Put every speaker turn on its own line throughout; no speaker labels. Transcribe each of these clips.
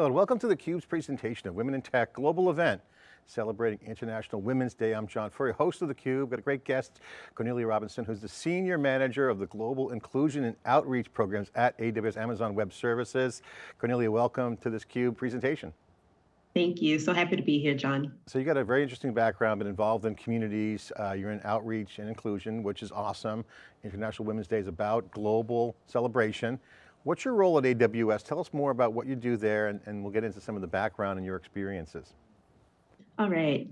Hello and welcome to theCUBE's presentation of Women in Tech global event celebrating International Women's Day. I'm John Furrier, host of theCUBE. Got a great guest, Cornelia Robinson, who's the Senior Manager of the Global Inclusion and Outreach Programs at AWS Amazon Web Services. Cornelia, welcome to this CUBE presentation.
Thank you, so happy to be here, John.
So you got a very interesting background, been involved in communities, uh, you're in outreach and inclusion, which is awesome. International Women's Day is about global celebration. What's your role at AWS? Tell us more about what you do there and, and we'll get into some of the background and your experiences.
All right.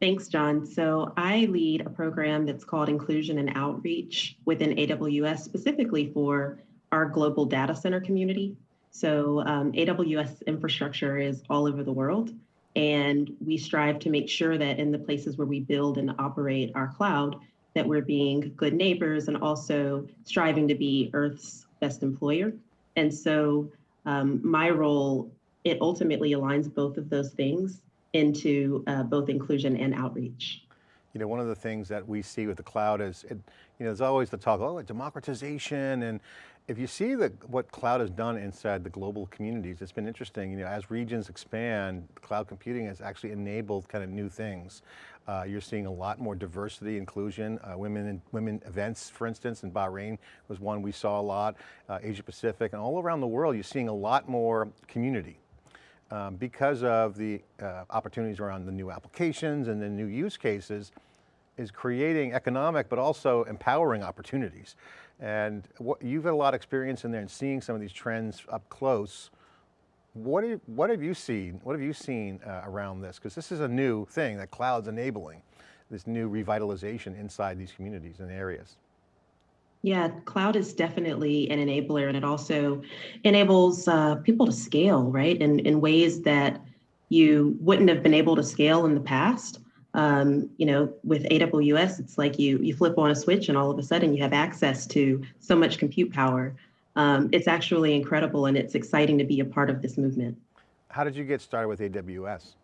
Thanks, John. So I lead a program that's called Inclusion and Outreach within AWS, specifically for our global data center community. So um, AWS infrastructure is all over the world, and we strive to make sure that in the places where we build and operate our cloud, that we're being good neighbors and also striving to be Earth's best employer. And so um, my role, it ultimately aligns both of those things into uh, both inclusion and outreach.
You know, one of the things that we see with the cloud is, it, you know, there's always the talk, oh, democratization, and if you see the, what cloud has done inside the global communities, it's been interesting, you know, as regions expand, cloud computing has actually enabled kind of new things. Uh, you're seeing a lot more diversity, inclusion, uh, women in, women events, for instance, in Bahrain was one we saw a lot, uh, Asia Pacific, and all around the world, you're seeing a lot more community. Um, because of the uh, opportunities around the new applications and the new use cases, is creating economic, but also empowering opportunities. And what, you've had a lot of experience in there and seeing some of these trends up close. What, you, what have you seen, what have you seen uh, around this? Because this is a new thing that cloud's enabling, this new revitalization inside these communities and areas.
Yeah, cloud is definitely an enabler and it also enables uh, people to scale, right? In, in ways that you wouldn't have been able to scale in the past. Um, you know, with AWS, it's like you you flip on a switch and all of a sudden you have access to so much compute power. Um, it's actually incredible and it's exciting to be a part of this movement.
How did you get started with AWS?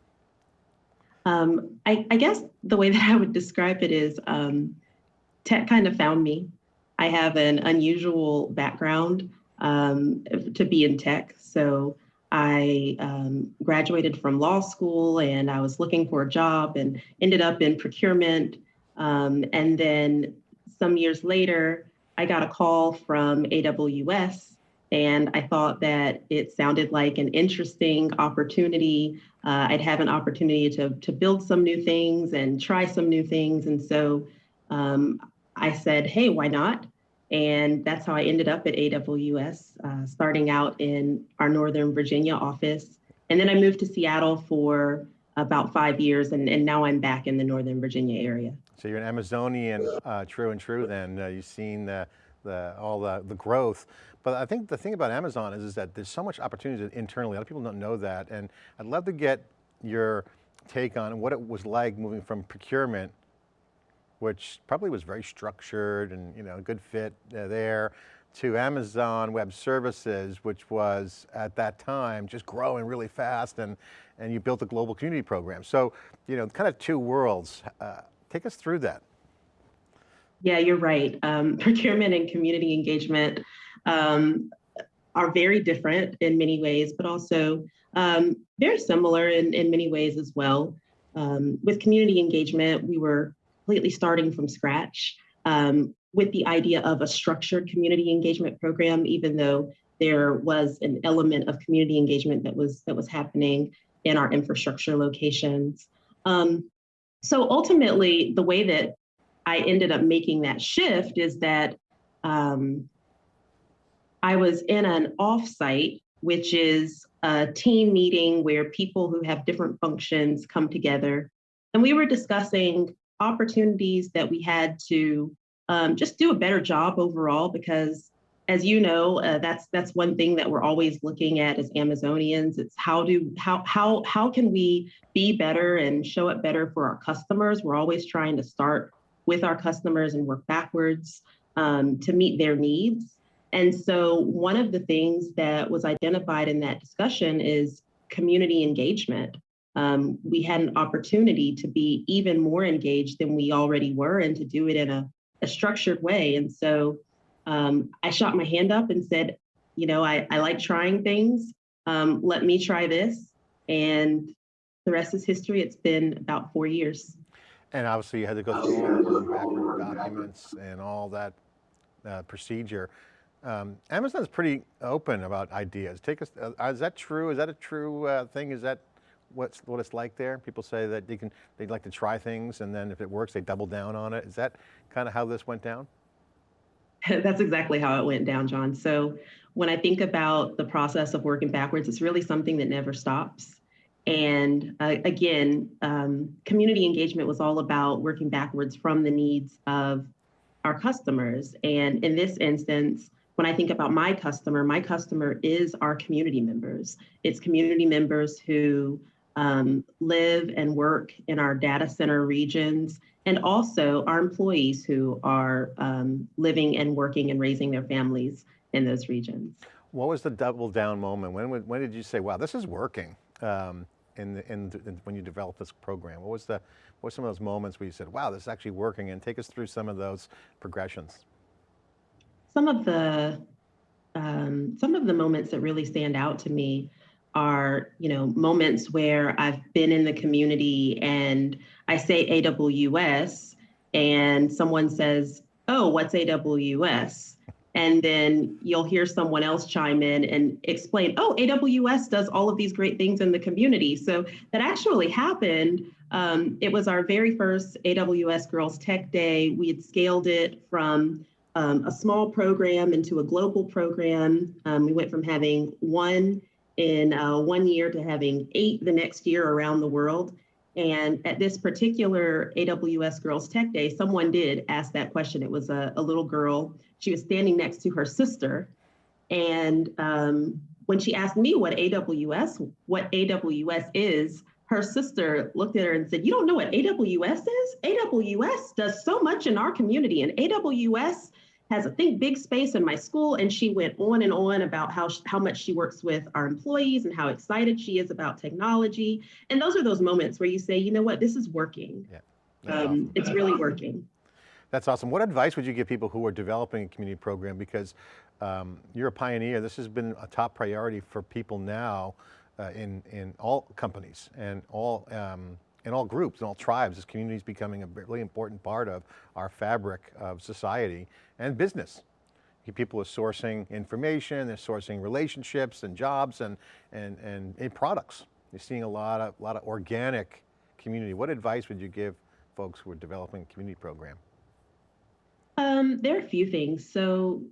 Um, I, I, guess the way that I would describe it is um, tech kind of found me. I have an unusual background um, to be in tech. So I um, graduated from law school and I was looking for a job and ended up in procurement. Um, and then some years later, I got a call from AWS and I thought that it sounded like an interesting opportunity. Uh, I'd have an opportunity to, to build some new things and try some new things. And so um, I said, hey, why not? And that's how I ended up at AWS, uh, starting out in our Northern Virginia office. And then I moved to Seattle for about five years, and, and now I'm back in the Northern Virginia area.
So you're an Amazonian, uh, true and true then. Uh, you've seen the, the, all the, the growth. But I think the thing about Amazon is, is that there's so much opportunity internally. A lot of people don't know that. And I'd love to get your take on what it was like moving from procurement which probably was very structured and you know, a good fit uh, there, to Amazon Web Services, which was at that time just growing really fast and, and you built a global community program. So, you know, kind of two worlds. Uh, take us through that.
Yeah, you're right. Um, procurement and community engagement um, are very different in many ways, but also um, very similar in, in many ways as well. Um, with community engagement, we were completely starting from scratch um, with the idea of a structured community engagement program, even though there was an element of community engagement that was that was happening in our infrastructure locations. Um, so ultimately, the way that I ended up making that shift is that um, I was in an offsite, which is a team meeting where people who have different functions come together. And we were discussing opportunities that we had to um, just do a better job overall because as you know, uh, that's that's one thing that we're always looking at as Amazonians. It's how do how how how can we be better and show it better for our customers? We're always trying to start with our customers and work backwards um, to meet their needs. And so one of the things that was identified in that discussion is community engagement um, we had an opportunity to be even more engaged than we already were and to do it in a, a structured way. And so um, I shot my hand up and said, you know, I, I like trying things. um, let me try this. And the rest is history. It's been about four years.
And obviously you had to go through all the documents and all that uh, procedure. Um, Amazon's pretty open about ideas. Take us, uh, is that true? Is that a true uh, thing? Is that what's, what it's like there? People say that they can, they'd like to try things and then if it works, they double down on it. Is that kind of how this went down?
That's exactly how it went down, John. So when I think about the process of working backwards, it's really something that never stops. And uh, again, um, community engagement was all about working backwards from the needs of our customers. And in this instance, when I think about my customer, my customer is our community members. It's community members who um, live and work in our data center regions, and also our employees who are um, living and working and raising their families in those regions.
What was the double down moment? When, when did you say, wow, this is working? Um, in, the, in, in, when you developed this program? What was the, what were some of those moments where you said, wow, this is actually working and take us through some of those progressions?
Some of the, um, some of the moments that really stand out to me are, you know, moments where I've been in the community and I say AWS and someone says, oh, what's AWS? and then you'll hear someone else chime in and explain, oh, AWS does all of these great things in the community. So that actually happened. Um, it was our very first AWS Girls Tech Day. We had scaled it from um, a small program into a global program. Um, we went from having one in uh, one year to having eight the next year around the world. And at this particular AWS Girls Tech Day, someone did ask that question. It was a, a little girl. She was standing next to her sister. And um, when she asked me what AWS, what AWS is, her sister looked at her and said, You don't know what AWS is? AWS does so much in our community, and AWS has a think big space in my school and she went on and on about how how much she works with our employees and how excited she is about technology. And those are those moments where you say you know what? This is working. Yeah. Um, awesome. it's really working.
That's awesome. What advice would you give people who are developing a community program? Because um, you're a pioneer. This has been a top priority for people now uh, in in all companies and all um, in all groups, in all tribes, this community is becoming a really important part of our fabric of society and business. People are sourcing information, they're sourcing relationships and jobs and, and, and, and products. You're seeing a lot of, lot of organic community. What advice would you give folks who are developing a community program?
Um, there are a few things. So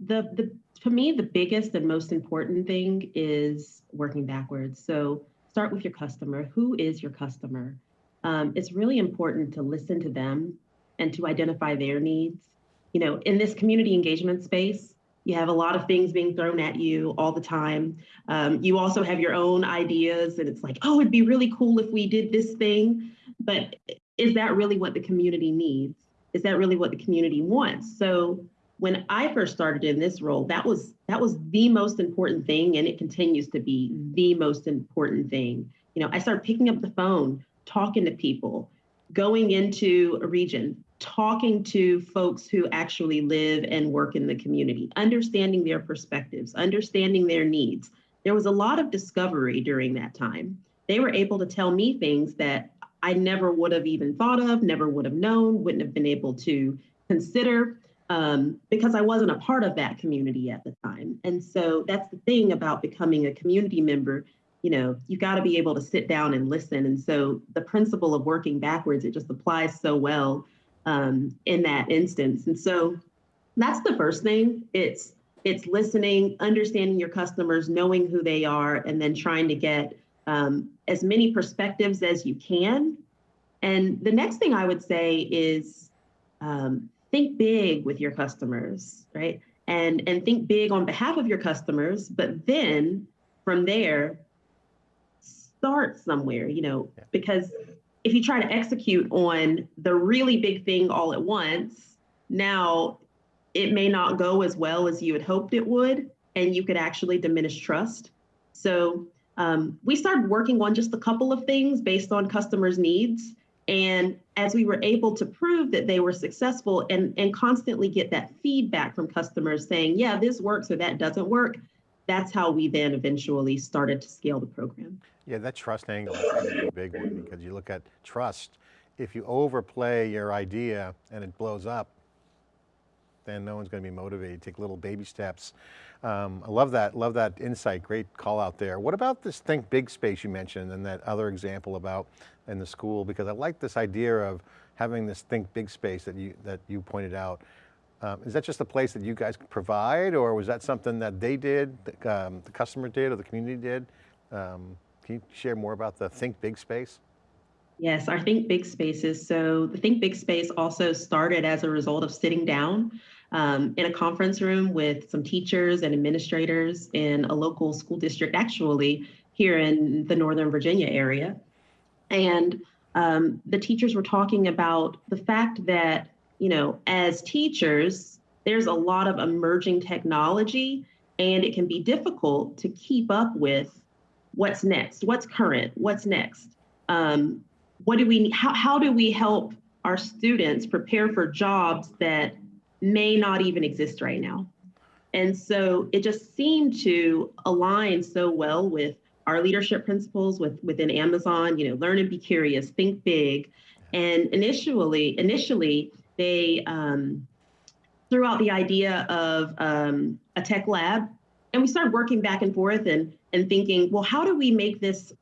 the, the, for me, the biggest and most important thing is working backwards. So start with your customer. Who is your customer? Um, it's really important to listen to them and to identify their needs. You know, in this community engagement space, you have a lot of things being thrown at you all the time. Um, you also have your own ideas, and it's like, oh, it'd be really cool if we did this thing. But is that really what the community needs? Is that really what the community wants? So when I first started in this role, that was that was the most important thing, and it continues to be the most important thing. You know, I started picking up the phone, talking to people, going into a region, talking to folks who actually live and work in the community, understanding their perspectives, understanding their needs. There was a lot of discovery during that time. They were able to tell me things that I never would have even thought of, never would have known, wouldn't have been able to consider um, because I wasn't a part of that community at the time. And so that's the thing about becoming a community member. You know, you got to be able to sit down and listen. And so the principle of working backwards, it just applies so well um, in that instance. And so that's the first thing. It's it's listening, understanding your customers, knowing who they are, and then trying to get um, as many perspectives as you can. And the next thing I would say is um, think big with your customers, right? And and think big on behalf of your customers, but then from there, start somewhere, you know, yeah. because if you try to execute on the really big thing all at once, now it may not go as well as you had hoped it would, and you could actually diminish trust. So um, we started working on just a couple of things based on customers' needs. And as we were able to prove that they were successful and, and constantly get that feedback from customers saying, yeah, this works or that doesn't work, that's how we then eventually started to scale the program.
Yeah, that trust angle is a big one because you look at trust. If you overplay your idea and it blows up, then no one's going to be motivated. Take little baby steps. Um, I love that, love that insight. Great call out there. What about this think big space you mentioned and that other example about in the school? Because I like this idea of having this think big space that you, that you pointed out. Um, is that just a place that you guys provide or was that something that they did, the, um, the customer did or the community did? Um, can you share more about the think big space?
Yes, our Think Big spaces. So the Think Big space also started as a result of sitting down um, in a conference room with some teachers and administrators in a local school district, actually here in the Northern Virginia area. And um, the teachers were talking about the fact that, you know, as teachers, there's a lot of emerging technology and it can be difficult to keep up with what's next, what's current, what's next. Um, what do we, how, how do we help our students prepare for jobs that may not even exist right now. And so it just seemed to align so well with our leadership principles with, within Amazon, you know, learn and be curious, think big. And initially, initially they um, threw out the idea of um, a tech lab and we started working back and forth and, and thinking, well, how do we make this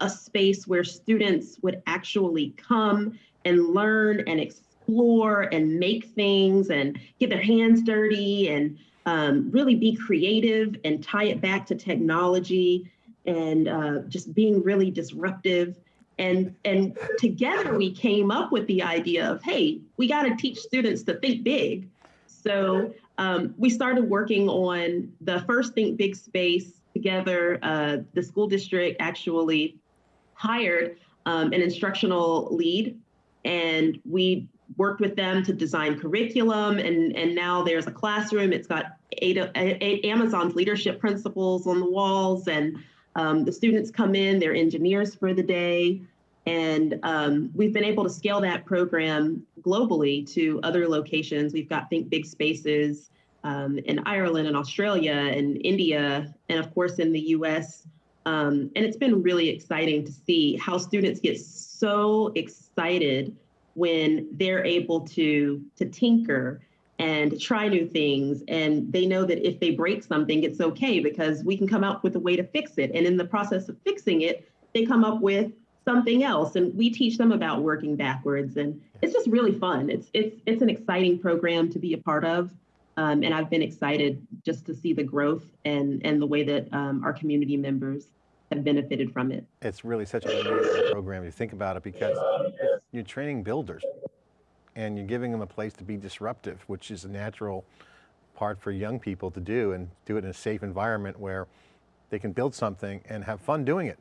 a space where students would actually come and learn and explore and make things and get their hands dirty and um, really be creative and tie it back to technology and uh, just being really disruptive. And, and together we came up with the idea of, hey, we got to teach students to think big. So um, we started working on the first Think Big space together. Uh, the school district actually hired um, an instructional lead and we worked with them to design curriculum and, and now there's a classroom. It's got eight, eight Amazon's leadership principles on the walls and um, the students come in, they're engineers for the day. And um, we've been able to scale that program globally to other locations. We've got Think Big Spaces um, in Ireland and Australia and India, and of course in the US. Um, and it's been really exciting to see how students get so excited when they're able to to tinker and try new things. And they know that if they break something it's okay because we can come up with a way to fix it. And in the process of fixing it they come up with something else. And we teach them about working backwards. And it's just really fun. It's it's it's an exciting program to be a part of. Um, and i've been excited just to see the growth and and the way that um, our community members have benefited from it.
It's really such an amazing program you think about it because you're training builders and you're giving them a place to be disruptive, which is a natural part for young people to do and do it in a safe environment where they can build something and have fun doing it.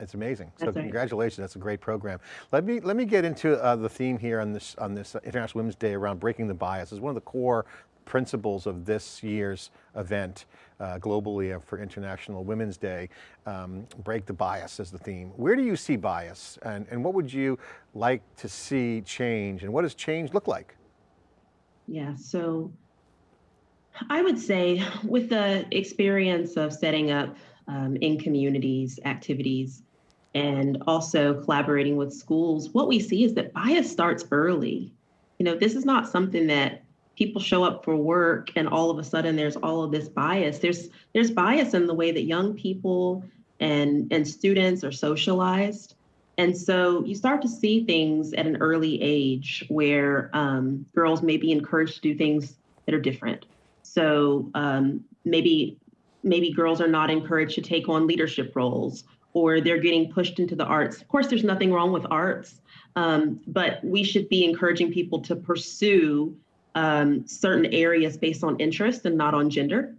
It's amazing. So
right.
congratulations, that's a great program. Let me, let me get into uh, the theme here on this, on this International Women's Day around breaking the bias. It's one of the core principles of this year's event uh, globally for International Women's Day. Um, break the bias is the theme. Where do you see bias and, and what would you like to see change and what does change look like?
Yeah, so I would say with the experience of setting up um, in communities activities and also collaborating with schools, what we see is that bias starts early. You know, this is not something that people show up for work and all of a sudden there's all of this bias. There's there's bias in the way that young people and and students are socialized. And so you start to see things at an early age where um, girls may be encouraged to do things that are different. So um, maybe maybe girls are not encouraged to take on leadership roles or they're getting pushed into the arts. Of course there's nothing wrong with arts um, but we should be encouraging people to pursue um, certain areas based on interest and not on gender.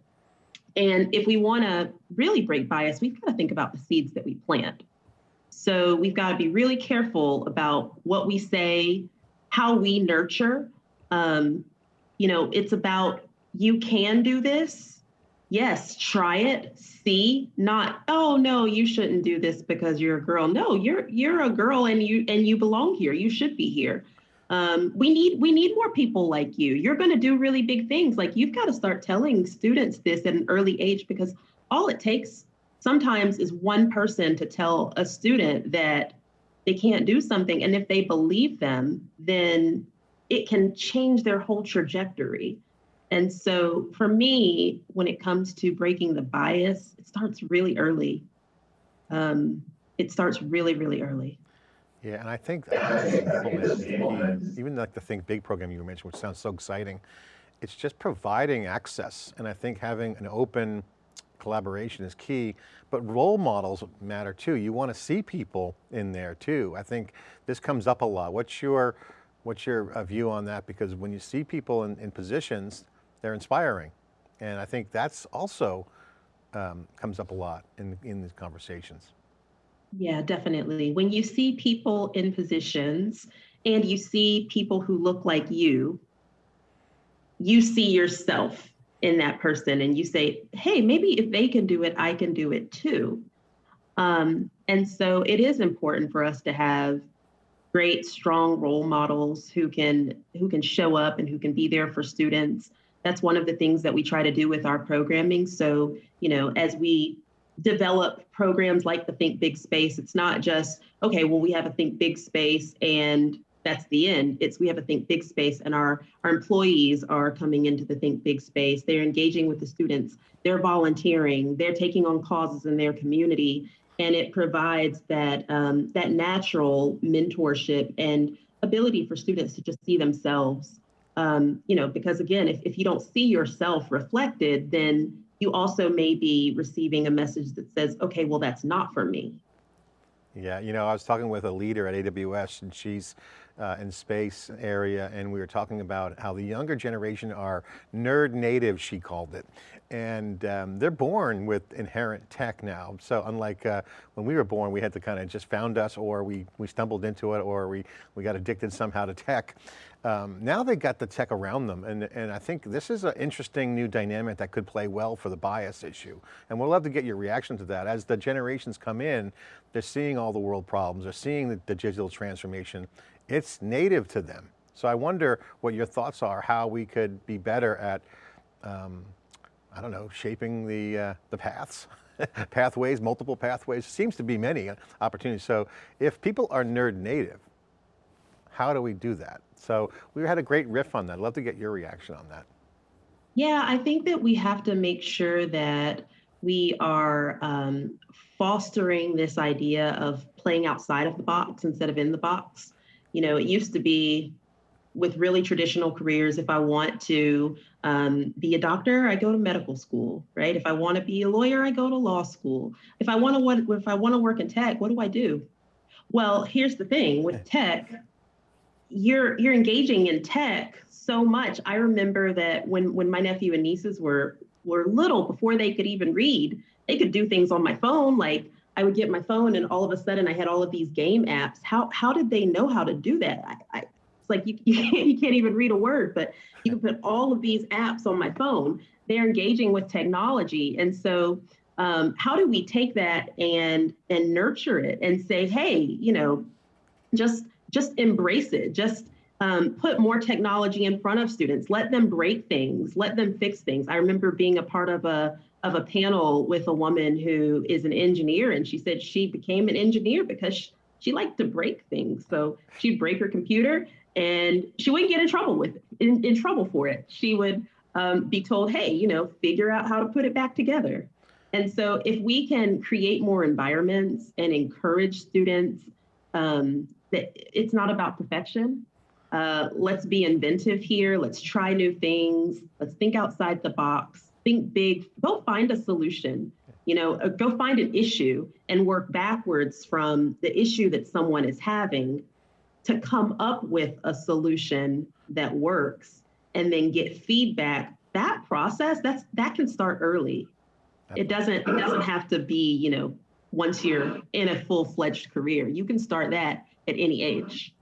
And if we want to really break bias, we've got to think about the seeds that we plant. So we've got to be really careful about what we say, how we nurture. Um, you know, it's about you can do this. Yes, try it. See, not oh no, you shouldn't do this because you're a girl. No, you're you're a girl and you and you belong here. You should be here. Um, we need we need more people like you. You're going to do really big things. Like you've got to start telling students this at an early age because all it takes sometimes is one person to tell a student that they can't do something, and if they believe them, then it can change their whole trajectory. And so for me, when it comes to breaking the bias, it starts really early. Um, it starts really, really early.
Yeah, and I think that is key. even like the Think Big program you mentioned, which sounds so exciting, it's just providing access. And I think having an open collaboration is key, but role models matter too. You want to see people in there too. I think this comes up a lot. What's your, what's your uh, view on that? Because when you see people in, in positions, they're inspiring. And I think that's also um, comes up a lot in, in these conversations.
Yeah, definitely. When you see people in positions and you see people who look like you, you see yourself in that person and you say, hey, maybe if they can do it, I can do it too. Um, and so it is important for us to have great, strong role models who can who can show up and who can be there for students. That's one of the things that we try to do with our programming. So, you know, as we develop programs like the Think Big Space. It's not just, okay, well, we have a Think Big Space and that's the end. It's we have a Think Big Space and our, our employees are coming into the Think Big Space. They're engaging with the students, they're volunteering, they're taking on causes in their community. And it provides that, um, that natural mentorship and ability for students to just see themselves. Um, you know, because again, if, if you don't see yourself reflected, then you also may be receiving a message that says, okay, well, that's not for me.
Yeah, you know, I was talking with a leader at AWS and she's uh, in space area and we were talking about how the younger generation are nerd native, she called it. And um, they're born with inherent tech now. So unlike uh, when we were born, we had to kind of just found us or we, we stumbled into it or we, we got addicted somehow to tech. Um, now they got the tech around them and, and I think this is an interesting new dynamic that could play well for the bias issue. And we'll love to get your reaction to that. As the generations come in, they're seeing all the world problems, they're seeing the, the digital transformation. It's native to them. So I wonder what your thoughts are, how we could be better at, um, I don't know, shaping the, uh, the paths, pathways, multiple pathways, seems to be many opportunities. So if people are nerd native, how do we do that? So we had a great riff on that. I'd love to get your reaction on that.
Yeah, I think that we have to make sure that we are um, fostering this idea of playing outside of the box instead of in the box. You know, it used to be with really traditional careers, if I want to um, be a doctor, I go to medical school, right? If I want to be a lawyer, I go to law school. If I want to, if I want to work in tech, what do I do? Well, here's the thing with tech, you're you're engaging in tech so much. I remember that when when my nephew and nieces were were little, before they could even read, they could do things on my phone. Like I would get my phone, and all of a sudden, I had all of these game apps. How how did they know how to do that? I, I it's like you you can't, you can't even read a word, but you can put all of these apps on my phone. They're engaging with technology, and so um, how do we take that and and nurture it and say, hey, you know, just just embrace it. Just um, put more technology in front of students. Let them break things. Let them fix things. I remember being a part of a of a panel with a woman who is an engineer, and she said she became an engineer because she, she liked to break things. So she'd break her computer, and she wouldn't get in trouble with it, in, in trouble for it. She would um, be told, "Hey, you know, figure out how to put it back together." And so, if we can create more environments and encourage students um, that it's not about perfection. Uh, let's be inventive here. Let's try new things. Let's think outside the box. Think big. Go find a solution. You know, uh, go find an issue and work backwards from the issue that someone is having to come up with a solution that works and then get feedback. That process, that's that can start early. It doesn't it doesn't have to be, you know, once you're in a full-fledged career. You can start that at any age.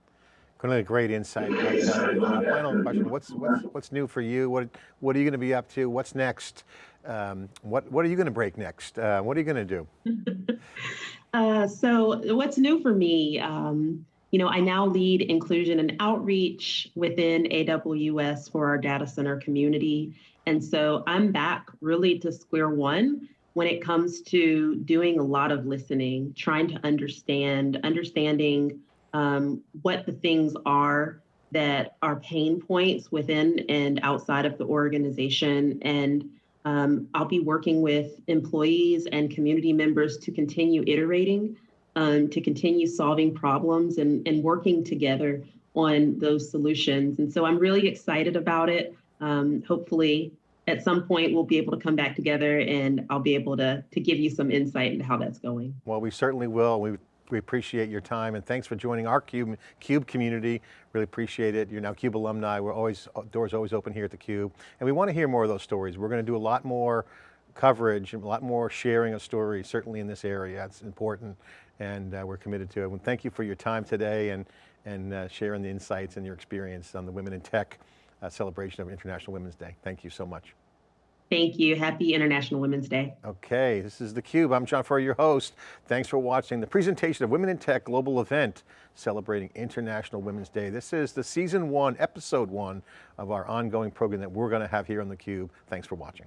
a great insight. Final question, what's, what's, what's new for you? What, what are you going to be up to? What's next? Um, what, what are you going to break next? Uh, what are you going to do?
uh, so what's new for me? Um, you know, I now lead inclusion and outreach within AWS for our data center community. And so I'm back really to square one when it comes to doing a lot of listening, trying to understand, understanding um, what the things are that are pain points within and outside of the organization. And um, I'll be working with employees and community members to continue iterating, um, to continue solving problems and, and working together on those solutions. And so I'm really excited about it. Um, hopefully, at some point, we'll be able to come back together and I'll be able to, to give you some insight into how that's going.
Well, we certainly will. We we appreciate your time and thanks for joining our CUBE, CUBE community. Really appreciate it. You're now CUBE alumni. We're always, doors always open here at the CUBE. And we want to hear more of those stories. We're going to do a lot more coverage and a lot more sharing of stories, certainly in this area. It's important and uh, we're committed to it. And thank you for your time today and, and uh, sharing the insights and your experience on the Women in Tech uh, celebration of International Women's Day. Thank you so much.
Thank you. Happy International Women's Day.
Okay, this is theCUBE. I'm John Furrier, your host. Thanks for watching the presentation of Women in Tech global event celebrating International Women's Day. This is the season one, episode one of our ongoing program that we're going to have here on theCUBE. Thanks for watching.